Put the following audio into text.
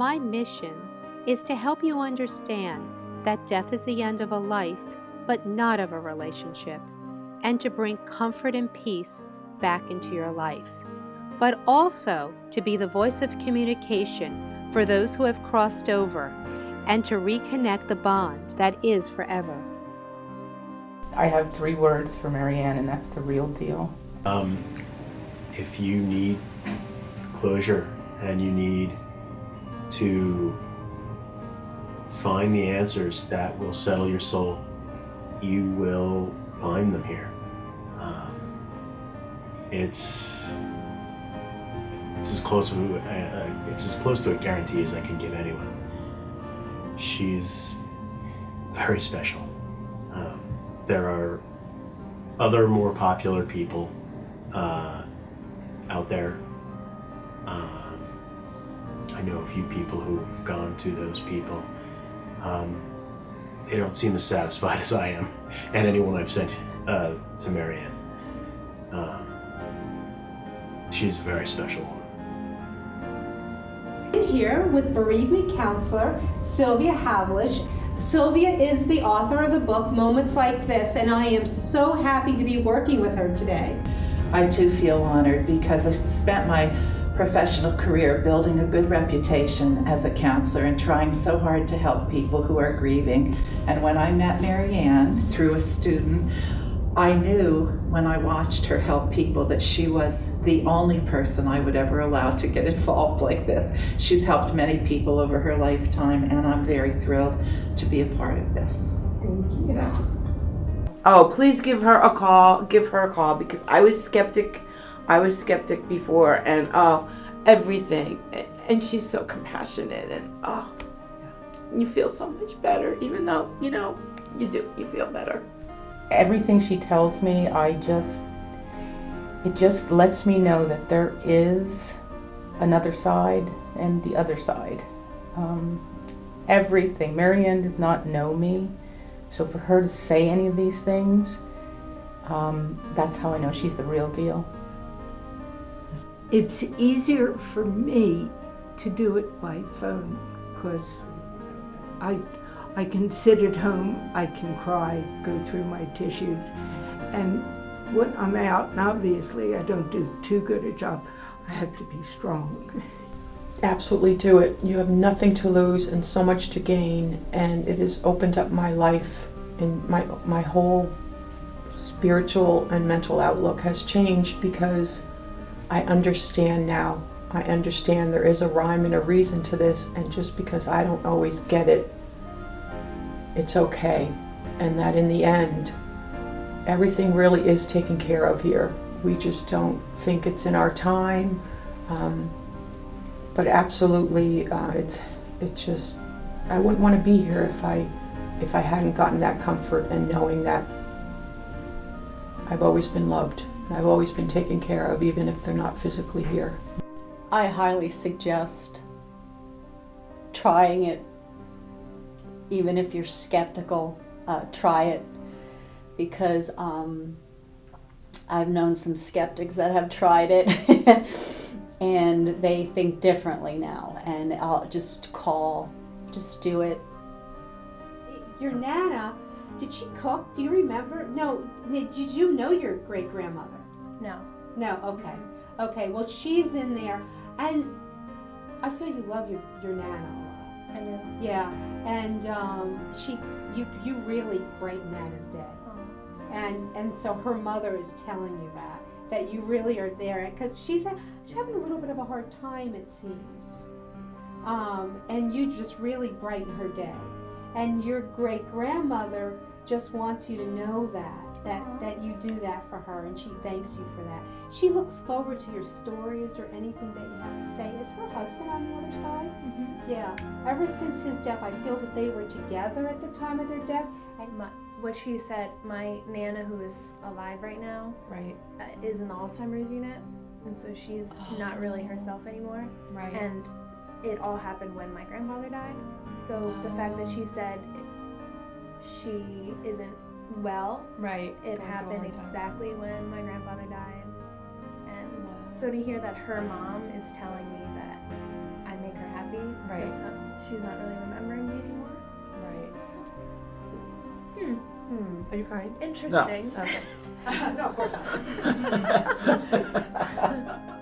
My mission is to help you understand that death is the end of a life, but not of a relationship, and to bring comfort and peace back into your life, but also to be the voice of communication for those who have crossed over and to reconnect the bond that is forever. I have three words for Marianne, and that's the real deal. Um, if you need closure and you need to find the answers that will settle your soul, you will find them here. Um, it's it's as close to uh, uh, it's as close to a guarantee as I can give anyone. She's very special. Um, there are other more popular people uh, out there. Um, I know a few people who've gone to those people. Um, they don't seem as satisfied as I am, and anyone I've sent uh, to Marianne. Um, she's a very special woman. I'm here with bereavement counselor Sylvia Havlish. Sylvia is the author of the book Moments Like This, and I am so happy to be working with her today. I too feel honored because I spent my professional career building a good reputation as a counselor and trying so hard to help people who are grieving. And when I met Marianne through a student, I knew when I watched her help people that she was the only person I would ever allow to get involved like this. She's helped many people over her lifetime, and I'm very thrilled to be a part of this. Thank you. Oh, please give her a call. Give her a call because I was skeptic. I was skeptic before, and oh, everything. And she's so compassionate, and oh, you feel so much better. Even though you know you do, you feel better. Everything she tells me, I just, it just lets me know that there is another side and the other side. Um, everything. Marianne does not know me. So for her to say any of these things, um, that's how I know she's the real deal. It's easier for me to do it by phone because I, I can sit at home, I can cry, go through my tissues, and when I'm out, and obviously I don't do too good a job, I have to be strong. absolutely do it. You have nothing to lose and so much to gain, and it has opened up my life and my my whole spiritual and mental outlook has changed because I understand now. I understand there is a rhyme and a reason to this, and just because I don't always get it, it's okay. And that in the end, everything really is taken care of here. We just don't think it's in our time. Um, but absolutely, uh, it's it's just I wouldn't want to be here if I if I hadn't gotten that comfort and knowing that I've always been loved. I've always been taken care of, even if they're not physically here. I highly suggest trying it, even if you're skeptical, uh, try it because um, I've known some skeptics that have tried it. and they think differently now. And I'll just call, just do it. Your Nana, did she cook? Do you remember? No, did you know your great grandmother? No. No, okay. Okay, well, she's in there. And I feel you love your, your Nana a lot. I do. Yeah, and um, she, you, you really brighten Nana's day. Oh. And, and so her mother is telling you that that you really are there because she's, she's having a little bit of a hard time it seems um, and you just really brighten her day and your great grandmother just wants you to know that that that you do that for her and she thanks you for that she looks forward to your stories or anything that you have to say is her husband on the other side mm -hmm. yeah ever since his death i feel that they were together at the time of their death my, what she said, my Nana, who is alive right now, right, uh, is in the Alzheimer's unit, and so she's oh. not really herself anymore. Right. And it all happened when my grandfather died. So oh. the fact that she said she isn't well. Right. It Going happened exactly when my grandfather died. And wow. so to hear that her mom is telling me that I make her happy, right? She's not really remembering me anymore. Right. So, hmm. Hmm. Are you crying? Interesting. No. Okay. no, of course not.